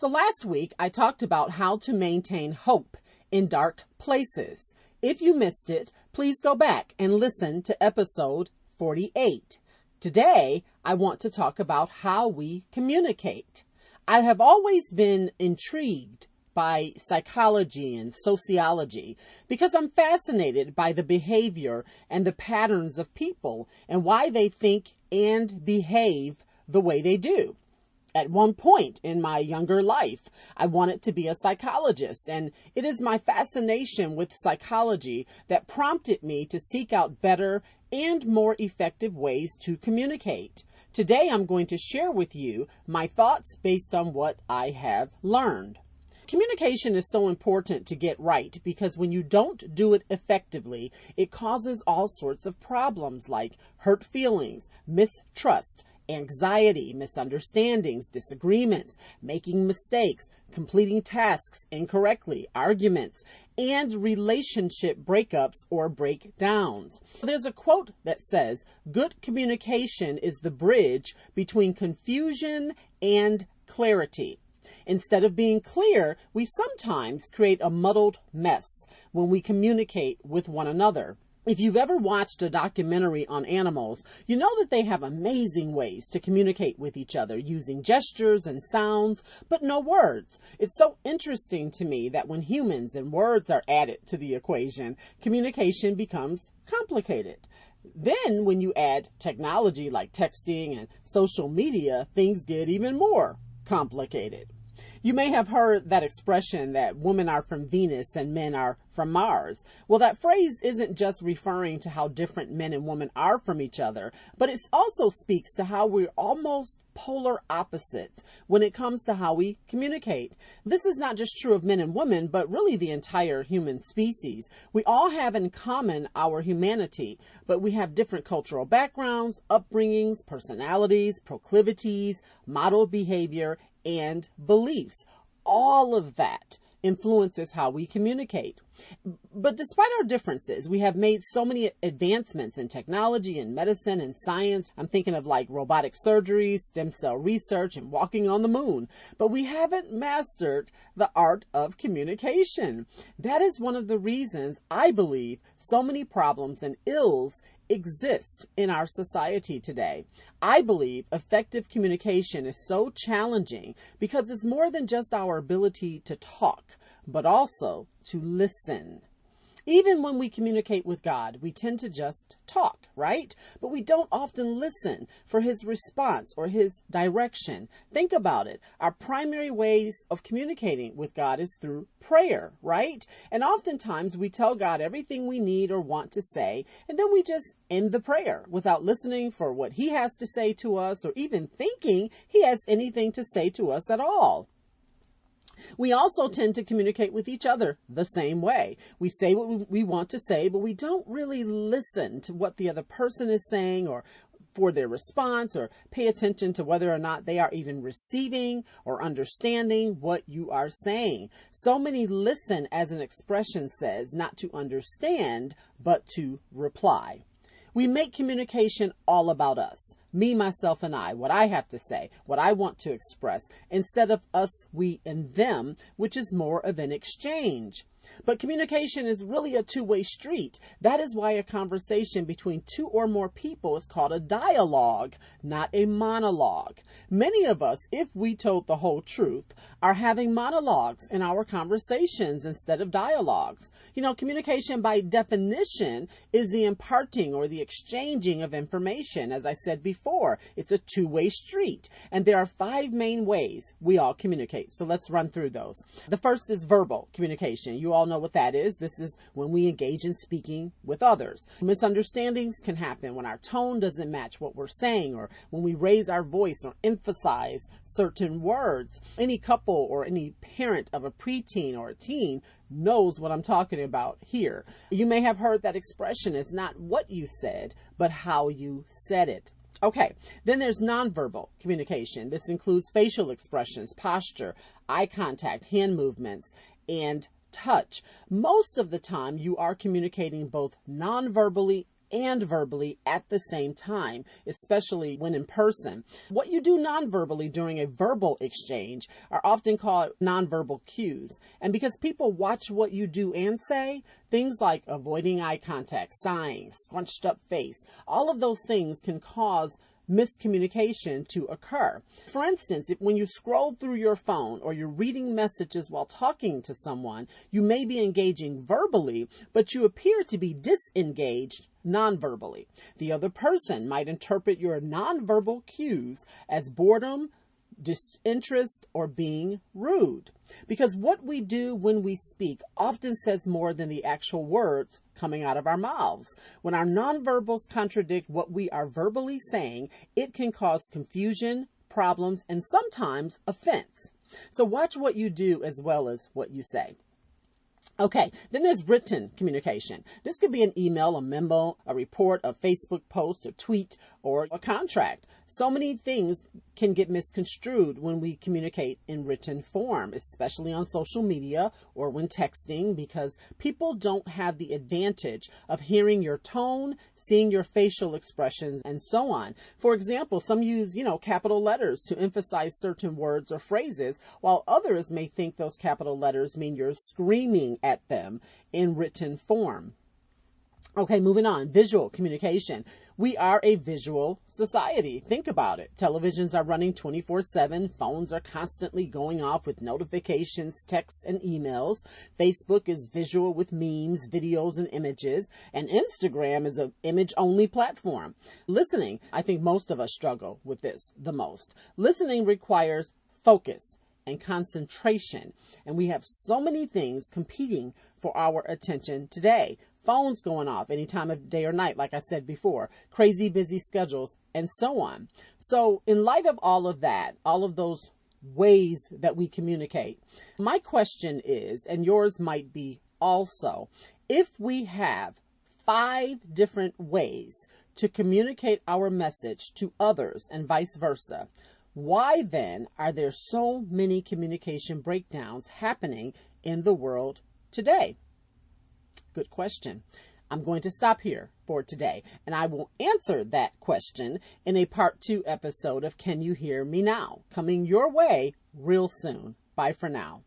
So last week I talked about how to maintain hope in dark places. If you missed it, please go back and listen to episode 48. Today I want to talk about how we communicate. I have always been intrigued by psychology and sociology because I'm fascinated by the behavior and the patterns of people and why they think and behave the way they do. At one point in my younger life, I wanted to be a psychologist, and it is my fascination with psychology that prompted me to seek out better and more effective ways to communicate. Today, I'm going to share with you my thoughts based on what I have learned. Communication is so important to get right because when you don't do it effectively, it causes all sorts of problems like hurt feelings, mistrust, anxiety, misunderstandings, disagreements, making mistakes, completing tasks incorrectly, arguments, and relationship breakups or breakdowns. There's a quote that says, Good communication is the bridge between confusion and clarity. Instead of being clear, we sometimes create a muddled mess when we communicate with one another. If you've ever watched a documentary on animals, you know that they have amazing ways to communicate with each other using gestures and sounds, but no words. It's so interesting to me that when humans and words are added to the equation, communication becomes complicated. Then, when you add technology like texting and social media, things get even more complicated. You may have heard that expression that women are from Venus and men are from Mars. Well, that phrase isn't just referring to how different men and women are from each other, but it also speaks to how we're almost polar opposites when it comes to how we communicate. This is not just true of men and women, but really the entire human species. We all have in common our humanity, but we have different cultural backgrounds, upbringings, personalities, proclivities, modeled behavior, and beliefs. All of that influences how we communicate. But despite our differences, we have made so many advancements in technology and medicine and science. I'm thinking of like robotic surgery, stem cell research, and walking on the moon. But we haven't mastered the art of communication. That is one of the reasons I believe so many problems and ills exist in our society today. I believe effective communication is so challenging because it's more than just our ability to talk, but also to listen. Even when we communicate with God, we tend to just talk, right? But we don't often listen for his response or his direction. Think about it. Our primary ways of communicating with God is through prayer, right? And oftentimes we tell God everything we need or want to say, and then we just end the prayer without listening for what he has to say to us or even thinking he has anything to say to us at all. We also tend to communicate with each other the same way. We say what we want to say, but we don't really listen to what the other person is saying or for their response or pay attention to whether or not they are even receiving or understanding what you are saying. So many listen, as an expression says, not to understand, but to reply. We make communication all about us me, myself, and I, what I have to say, what I want to express, instead of us, we, and them, which is more of an exchange. But communication is really a two way street. That is why a conversation between two or more people is called a dialogue, not a monologue. Many of us, if we told the whole truth, are having monologues in our conversations instead of dialogues. You know, communication by definition is the imparting or the exchanging of information. As I said before, it's a two way street. And there are five main ways we all communicate. So let's run through those. The first is verbal communication. You all know what that is. This is when we engage in speaking with others. Misunderstandings can happen when our tone doesn't match what we're saying or when we raise our voice or emphasize certain words. Any couple or any parent of a preteen or a teen knows what I'm talking about here. You may have heard that expression is not what you said, but how you said it. Okay, then there's nonverbal communication. This includes facial expressions, posture, eye contact, hand movements, and touch. Most of the time, you are communicating both non-verbally and verbally at the same time, especially when in person. What you do nonverbally during a verbal exchange are often called nonverbal cues. And because people watch what you do and say, things like avoiding eye contact, sighing, scrunched up face, all of those things can cause miscommunication to occur. For instance, if when you scroll through your phone or you're reading messages while talking to someone, you may be engaging verbally, but you appear to be disengaged nonverbally. The other person might interpret your nonverbal cues as boredom, disinterest, or being rude. Because what we do when we speak often says more than the actual words coming out of our mouths. When our nonverbals contradict what we are verbally saying, it can cause confusion, problems, and sometimes offense. So watch what you do as well as what you say. Okay, then there's written communication. This could be an email, a memo, a report, a Facebook post, a tweet, or a contract. So many things can get misconstrued when we communicate in written form, especially on social media or when texting, because people don't have the advantage of hearing your tone, seeing your facial expressions, and so on. For example, some use, you know, capital letters to emphasize certain words or phrases, while others may think those capital letters mean you're screaming at them in written form. Okay, moving on. Visual communication. We are a visual society. Think about it. Televisions are running 24 7. Phones are constantly going off with notifications, texts, and emails. Facebook is visual with memes, videos, and images. And Instagram is an image only platform. Listening. I think most of us struggle with this the most. Listening requires focus and concentration. And we have so many things competing for our attention today phones going off any time of day or night, like I said before, crazy busy schedules, and so on. So, in light of all of that, all of those ways that we communicate, my question is, and yours might be also, if we have five different ways to communicate our message to others and vice versa, why then are there so many communication breakdowns happening in the world today? Good question. I'm going to stop here for today, and I will answer that question in a part two episode of Can You Hear Me Now? Coming your way real soon. Bye for now.